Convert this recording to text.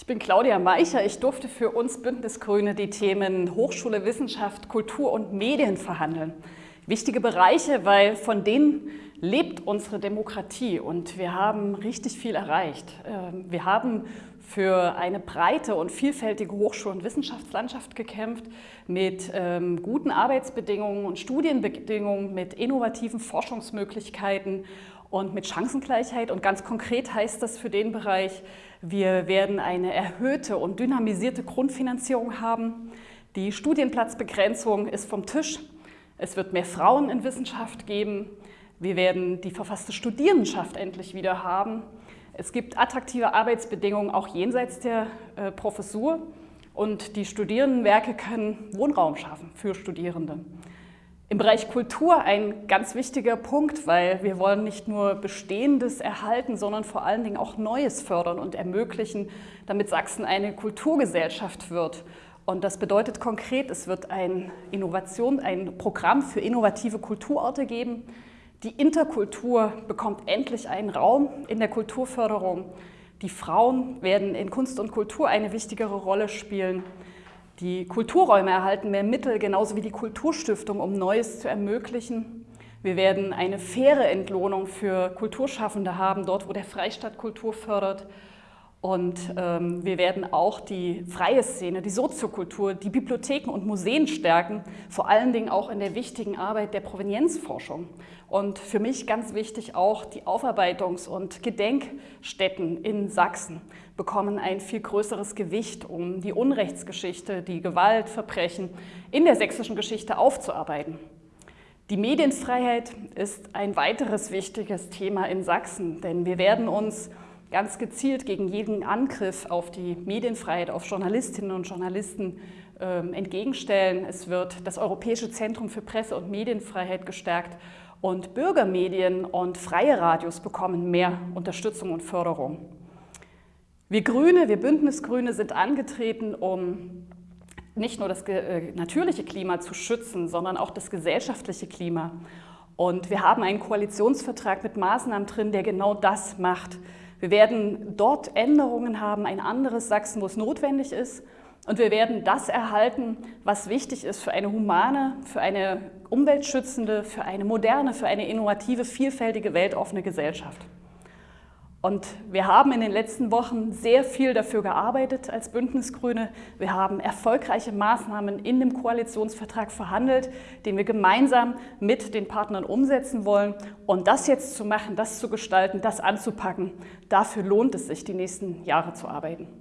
Ich bin Claudia Meicher. Ich durfte für uns Bündnisgrüne die Themen Hochschule, Wissenschaft, Kultur und Medien verhandeln. Wichtige Bereiche, weil von denen lebt unsere Demokratie und wir haben richtig viel erreicht. Ähm, wir haben für eine breite und vielfältige Hochschul- und Wissenschaftslandschaft gekämpft, mit ähm, guten Arbeitsbedingungen und Studienbedingungen, mit innovativen Forschungsmöglichkeiten und mit Chancengleichheit. Und ganz konkret heißt das für den Bereich, wir werden eine erhöhte und dynamisierte Grundfinanzierung haben. Die Studienplatzbegrenzung ist vom Tisch. Es wird mehr Frauen in Wissenschaft geben. Wir werden die verfasste Studierendenschaft endlich wieder haben. Es gibt attraktive Arbeitsbedingungen auch jenseits der äh, Professur und die Studierendenwerke können Wohnraum schaffen für Studierende. Im Bereich Kultur ein ganz wichtiger Punkt, weil wir wollen nicht nur Bestehendes erhalten, sondern vor allen Dingen auch Neues fördern und ermöglichen, damit Sachsen eine Kulturgesellschaft wird. Und das bedeutet konkret, es wird ein Innovation, ein Programm für innovative Kulturorte geben. Die Interkultur bekommt endlich einen Raum in der Kulturförderung. Die Frauen werden in Kunst und Kultur eine wichtigere Rolle spielen. Die Kulturräume erhalten mehr Mittel, genauso wie die Kulturstiftung, um Neues zu ermöglichen. Wir werden eine faire Entlohnung für Kulturschaffende haben, dort wo der Freistaat Kultur fördert. Und ähm, wir werden auch die freie Szene, die Soziokultur, die Bibliotheken und Museen stärken, vor allen Dingen auch in der wichtigen Arbeit der Provenienzforschung. Und für mich ganz wichtig auch die Aufarbeitungs- und Gedenkstätten in Sachsen bekommen ein viel größeres Gewicht, um die Unrechtsgeschichte, die Gewaltverbrechen in der sächsischen Geschichte aufzuarbeiten. Die Medienfreiheit ist ein weiteres wichtiges Thema in Sachsen, denn wir werden uns ganz gezielt gegen jeden Angriff auf die Medienfreiheit, auf Journalistinnen und Journalisten äh, entgegenstellen. Es wird das Europäische Zentrum für Presse- und Medienfreiheit gestärkt und Bürgermedien und freie Radios bekommen mehr Unterstützung und Förderung. Wir Grüne, wir Bündnisgrüne sind angetreten, um nicht nur das äh, natürliche Klima zu schützen, sondern auch das gesellschaftliche Klima. Und wir haben einen Koalitionsvertrag mit Maßnahmen drin, der genau das macht. Wir werden dort Änderungen haben, ein anderes Sachsen, wo es notwendig ist. Und wir werden das erhalten, was wichtig ist für eine humane, für eine umweltschützende, für eine moderne, für eine innovative, vielfältige, weltoffene Gesellschaft. Und wir haben in den letzten Wochen sehr viel dafür gearbeitet als Bündnisgrüne. Wir haben erfolgreiche Maßnahmen in dem Koalitionsvertrag verhandelt, den wir gemeinsam mit den Partnern umsetzen wollen. Und das jetzt zu machen, das zu gestalten, das anzupacken, dafür lohnt es sich, die nächsten Jahre zu arbeiten.